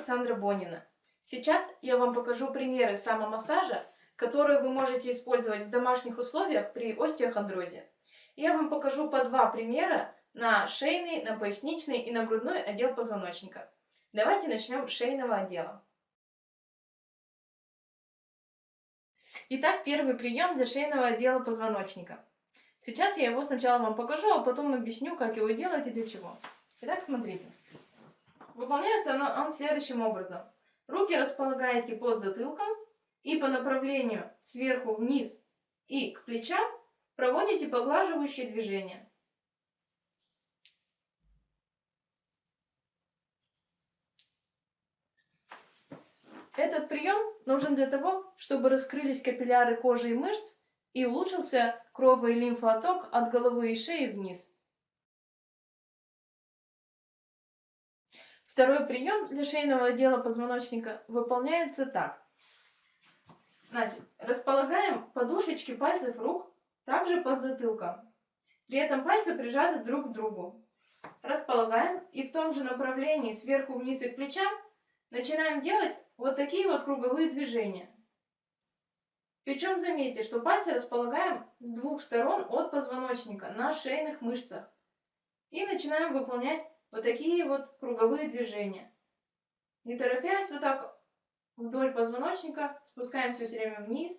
Александра Бонина. Сейчас я вам покажу примеры самомассажа, которые вы можете использовать в домашних условиях при остеохондрозе. Я вам покажу по два примера на шейный, на поясничный и на грудной отдел позвоночника. Давайте начнем с шейного отдела. Итак, первый прием для шейного отдела позвоночника. Сейчас я его сначала вам покажу, а потом объясню, как его делать и для чего. Итак, смотрите. Выполняется он, он следующим образом. Руки располагаете под затылком и по направлению сверху вниз и к плечам проводите поглаживающие движения. Этот прием нужен для того, чтобы раскрылись капилляры кожи и мышц и улучшился крово- и лимфооток от головы и шеи вниз. Второй прием для шейного отдела позвоночника выполняется так. Значит, располагаем подушечки пальцев рук также под затылком. При этом пальцы прижаты друг к другу. Располагаем и в том же направлении сверху вниз и к плечам начинаем делать вот такие вот круговые движения. Причем заметьте, что пальцы располагаем с двух сторон от позвоночника на шейных мышцах. И начинаем выполнять вот такие вот круговые движения. Не торопясь, вот так вдоль позвоночника спускаемся все время вниз,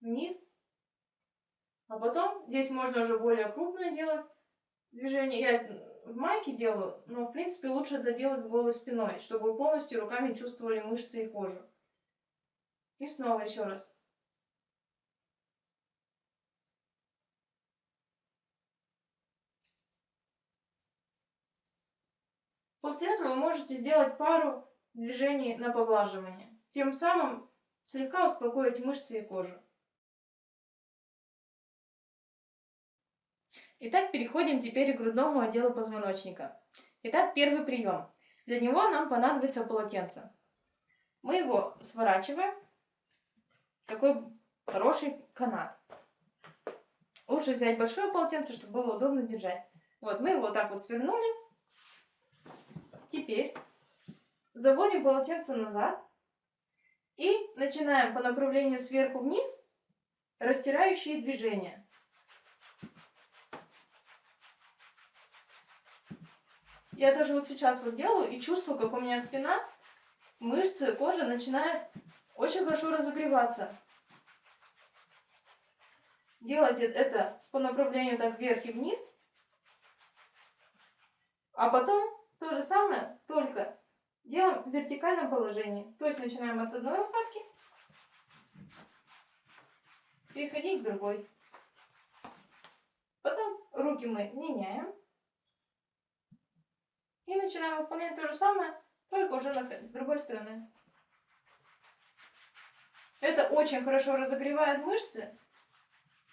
вниз. А потом здесь можно уже более крупное делать движение. Я в майке делаю, но в принципе лучше это делать с голой спиной, чтобы вы полностью руками чувствовали мышцы и кожу. И снова еще раз. После этого вы можете сделать пару движений на поглаживание. Тем самым слегка успокоить мышцы и кожу. Итак, переходим теперь к грудному отделу позвоночника. Итак, первый прием. Для него нам понадобится полотенце. Мы его сворачиваем в такой хороший канат. Лучше взять большое полотенце, чтобы было удобно держать. Вот, мы его вот так вот свернули. Теперь заводим полотенце назад и начинаем по направлению сверху вниз растирающие движения. Я даже вот сейчас вот делаю и чувствую, как у меня спина, мышцы, кожа начинает очень хорошо разогреваться. Делайте это по направлению так вверх и вниз. А потом то же самое, только делаем в вертикальном положении. То есть начинаем от одной лопатки, переходить к другой. Потом руки мы меняем. И начинаем выполнять то же самое, только уже с другой стороны. Это очень хорошо разогревает мышцы,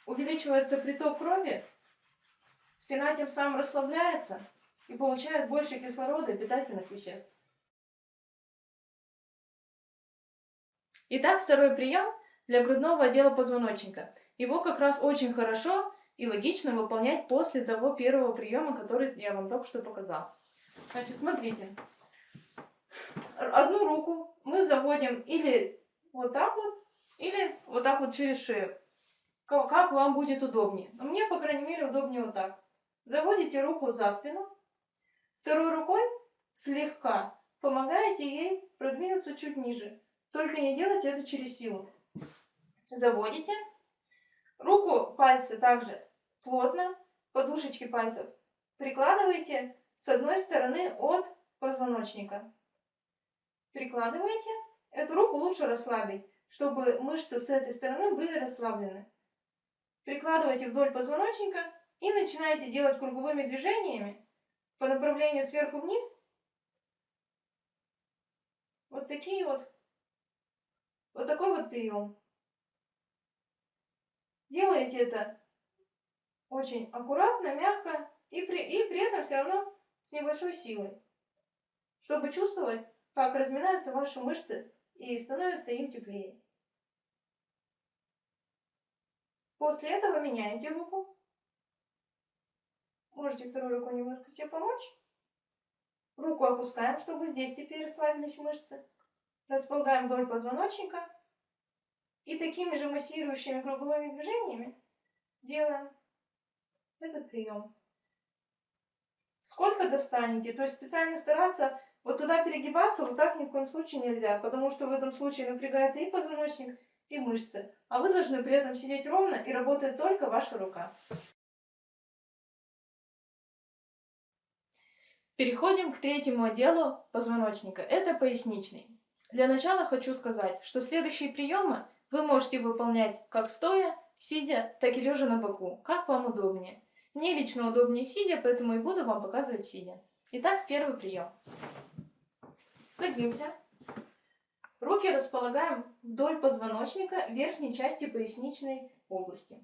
увеличивается приток крови, спина тем самым расслабляется и получает больше кислорода и питательных веществ. Итак, второй прием для грудного отдела позвоночника. Его как раз очень хорошо и логично выполнять после того первого приема, который я вам только что показал. Значит, смотрите. Одну руку мы заводим или вот так вот, или вот так вот через шею. Как вам будет удобнее. Но мне, по крайней мере, удобнее вот так. Заводите руку за спину. Второй рукой слегка помогаете ей продвинуться чуть ниже. Только не делайте это через силу. Заводите. Руку, пальцы также плотно, подушечки пальцев прикладываете с одной стороны от позвоночника. Прикладываете. Эту руку лучше расслабить, чтобы мышцы с этой стороны были расслаблены. Прикладывайте вдоль позвоночника и начинаете делать круговыми движениями по направлению сверху вниз. Вот такие вот вот такой вот прием. Делаете это очень аккуратно, мягко и при, и при этом все равно с небольшой силой, чтобы чувствовать, как разминаются ваши мышцы и становится им теплее. После этого меняете руку. Можете второй рукой немножко себе помочь. Руку опускаем, чтобы здесь теперь расслабились мышцы. Располагаем вдоль позвоночника. И такими же массирующими круговыми движениями делаем этот прием. Сколько достанете, то есть специально стараться вот туда перегибаться вот так ни в коем случае нельзя, потому что в этом случае напрягается и позвоночник, и мышцы. А вы должны при этом сидеть ровно и работает только ваша рука. Переходим к третьему отделу позвоночника. Это поясничный. Для начала хочу сказать, что следующие приемы вы можете выполнять как стоя, сидя, так и лежа на боку, как вам удобнее. Мне лично удобнее сидя, поэтому и буду вам показывать сидя. Итак, первый прием. Садимся. Руки располагаем вдоль позвоночника верхней части поясничной области.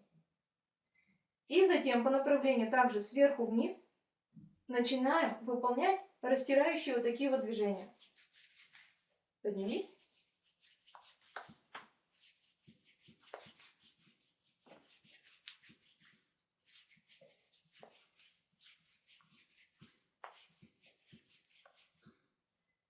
И затем по направлению также сверху вниз начинаем выполнять растирающие вот такие вот движения. Поднялись.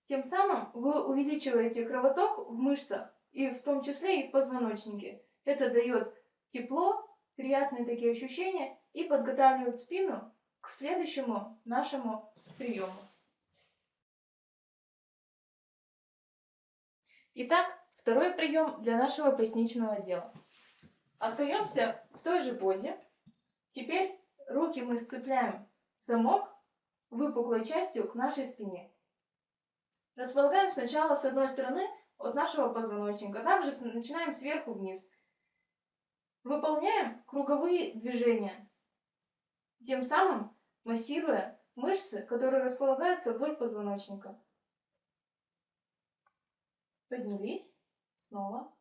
Тем самым вы увеличиваете кровоток в мышцах, и в том числе и в позвоночнике. Это дает тепло, приятные такие ощущения и подготавливает спину к следующему нашему приему. Итак, второй прием для нашего поясничного отдела. Остаемся в той же позе. Теперь руки мы сцепляем замок выпуклой частью к нашей спине. Располагаем сначала с одной стороны от нашего позвоночника, также начинаем сверху вниз. Выполняем круговые движения, тем самым массируя мышцы, которые располагаются вдоль позвоночника. Поднялись. Снова.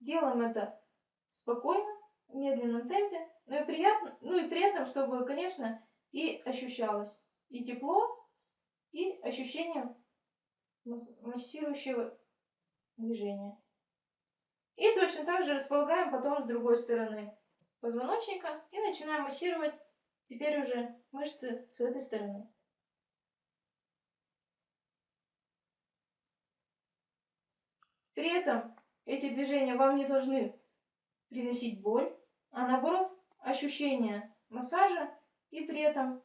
Делаем это спокойно, в медленном темпе, но и приятно, ну и при этом, чтобы, конечно, и ощущалось и тепло, и ощущение массирующего движения. И точно так же располагаем потом с другой стороны позвоночника и начинаем массировать теперь уже мышцы с этой стороны. При этом эти движения вам не должны приносить боль, а наоборот ощущение массажа и при этом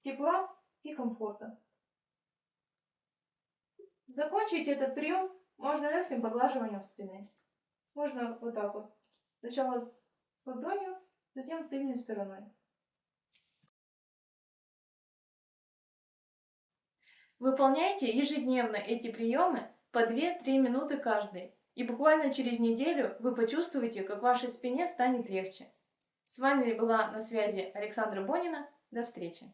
тепла и комфорта. Закончить этот прием можно легким поглаживанием спины. Можно вот так вот. Сначала ладонью, затем тыльной стороной. Выполняйте ежедневно эти приемы по 2-3 минуты каждый. И буквально через неделю вы почувствуете, как вашей спине станет легче. С вами была на связи Александра Бонина. До встречи!